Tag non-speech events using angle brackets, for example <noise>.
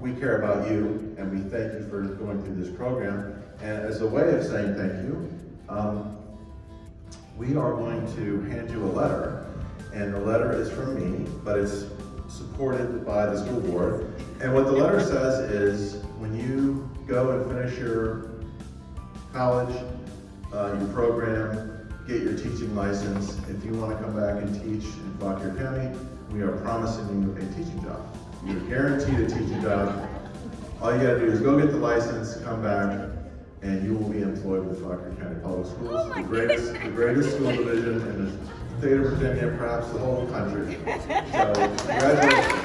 We care about you, and we thank you for going through this program. And as a way of saying thank you, um, we are going to hand you a letter, and the letter is from me, but it's supported by the school board. And what the letter says is, when you go and finish your college, uh, your program, get your teaching license, if you want to come back and teach in Fauquier County, we are promising you a teaching job. You're guaranteed a teaching job. All you gotta do is go get the license, come back, and you will be employed with Fauquier County Public Schools, Oh the greatest, the greatest school division in the state of Virginia, perhaps the whole country. <laughs> So, congratulations.